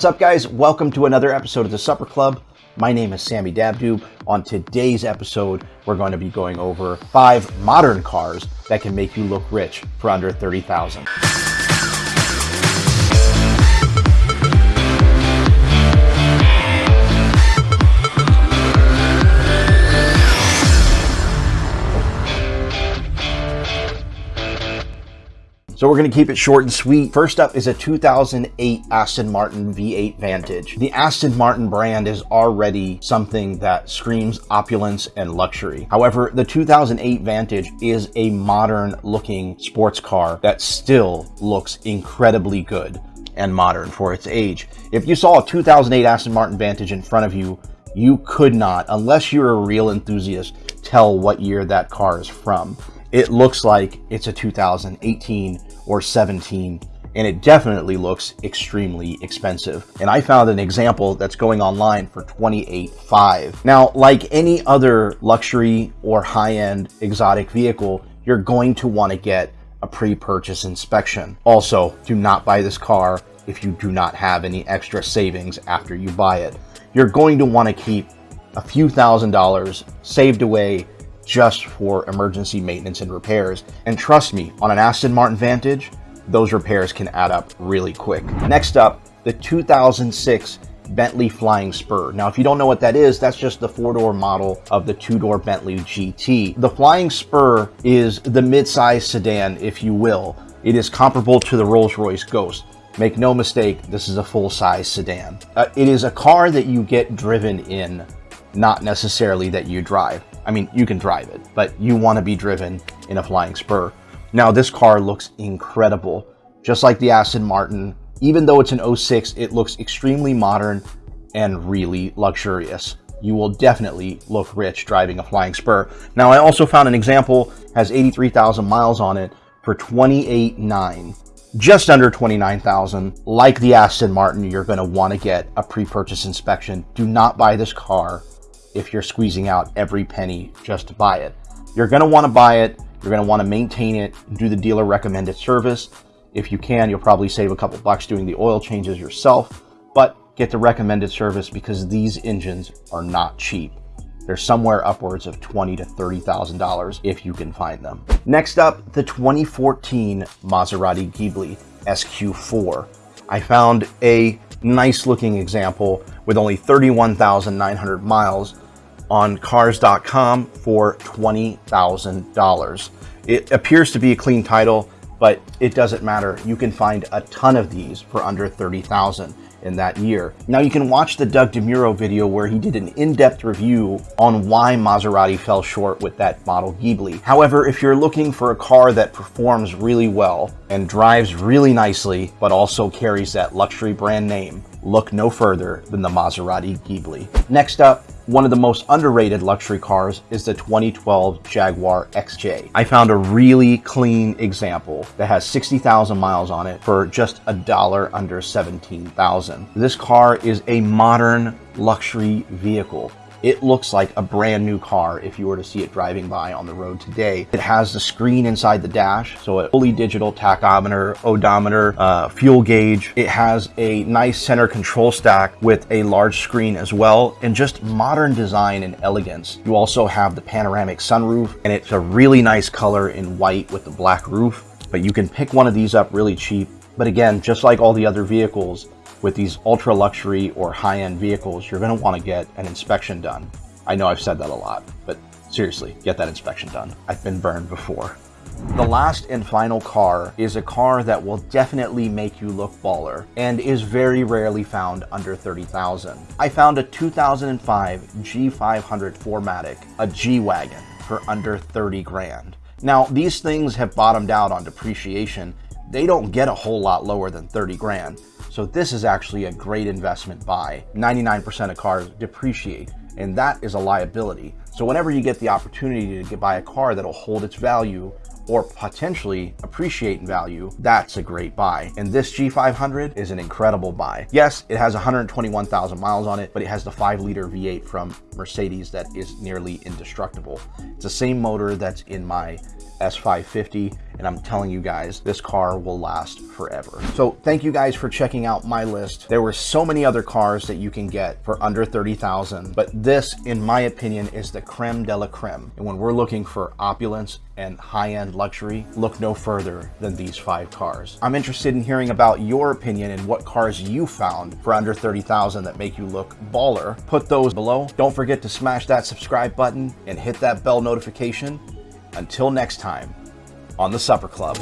What's up, guys? Welcome to another episode of the Supper Club. My name is Sammy Dabdoob. On today's episode, we're going to be going over five modern cars that can make you look rich for under 30,000. So we're going to keep it short and sweet. First up is a 2008 Aston Martin V8 Vantage. The Aston Martin brand is already something that screams opulence and luxury. However, the 2008 Vantage is a modern looking sports car that still looks incredibly good and modern for its age. If you saw a 2008 Aston Martin Vantage in front of you, you could not, unless you're a real enthusiast, tell what year that car is from it looks like it's a 2018 or 17 and it definitely looks extremely expensive. And I found an example that's going online for 28.5. Now, like any other luxury or high-end exotic vehicle, you're going to want to get a pre-purchase inspection. Also, do not buy this car if you do not have any extra savings after you buy it. You're going to want to keep a few thousand dollars saved away just for emergency maintenance and repairs. And trust me, on an Aston Martin Vantage, those repairs can add up really quick. Next up, the 2006 Bentley Flying Spur. Now, if you don't know what that is, that's just the four-door model of the two-door Bentley GT. The Flying Spur is the mid-size sedan, if you will. It is comparable to the Rolls-Royce Ghost. Make no mistake, this is a full-size sedan. Uh, it is a car that you get driven in, not necessarily that you drive. I mean, you can drive it, but you want to be driven in a Flying Spur. Now, this car looks incredible. Just like the Aston Martin, even though it's an 06, it looks extremely modern and really luxurious. You will definitely look rich driving a Flying Spur. Now, I also found an example, has 83,000 miles on it for 28.9 just under 29,000. Like the Aston Martin, you're going to want to get a pre-purchase inspection. Do not buy this car if you're squeezing out every penny just to buy it. You're going to want to buy it. You're going to want to maintain it, do the dealer recommended service. If you can, you'll probably save a couple bucks doing the oil changes yourself, but get the recommended service because these engines are not cheap. They're somewhere upwards of twenty to $30,000 if you can find them. Next up, the 2014 Maserati Ghibli SQ4. I found a nice looking example with only 31,900 miles on cars.com for $20,000. It appears to be a clean title, but it doesn't matter. You can find a ton of these for under 30,000 in that year. Now you can watch the Doug DeMuro video where he did an in-depth review on why Maserati fell short with that model Ghibli. However, if you're looking for a car that performs really well and drives really nicely, but also carries that luxury brand name, look no further than the Maserati Ghibli. Next up, one of the most underrated luxury cars is the 2012 Jaguar XJ. I found a really clean example that has 60,000 miles on it for just a dollar under 17,000. This car is a modern luxury vehicle it looks like a brand new car if you were to see it driving by on the road today. It has the screen inside the dash, so a fully digital tachometer, odometer, uh, fuel gauge. It has a nice center control stack with a large screen as well, and just modern design and elegance. You also have the panoramic sunroof, and it's a really nice color in white with the black roof, but you can pick one of these up really cheap. But again, just like all the other vehicles, with these ultra luxury or high-end vehicles, you're going to want to get an inspection done. I know I've said that a lot, but seriously, get that inspection done. I've been burned before. The last and final car is a car that will definitely make you look baller and is very rarely found under 30,000. I found a 2005 G500 4MATIC, a G-Wagon, for under 30 grand. Now, these things have bottomed out on depreciation. They don't get a whole lot lower than 30 grand. So this is actually a great investment buy. 99% of cars depreciate and that is a liability. So whenever you get the opportunity to buy a car that'll hold its value or potentially appreciate in value, that's a great buy. And this G500 is an incredible buy. Yes, it has 121,000 miles on it, but it has the 5 liter V8 from Mercedes that is nearly indestructible. It's the same motor that's in my S550 and I'm telling you guys, this car will last forever. So thank you guys for checking out my list. There were so many other cars that you can get for under 30,000, but this, in my opinion, is the creme de la creme. And when we're looking for opulence and high-end luxury, look no further than these five cars. I'm interested in hearing about your opinion and what cars you found for under 30,000 that make you look baller. Put those below. Don't forget to smash that subscribe button and hit that bell notification. Until next time, on the Supper Club.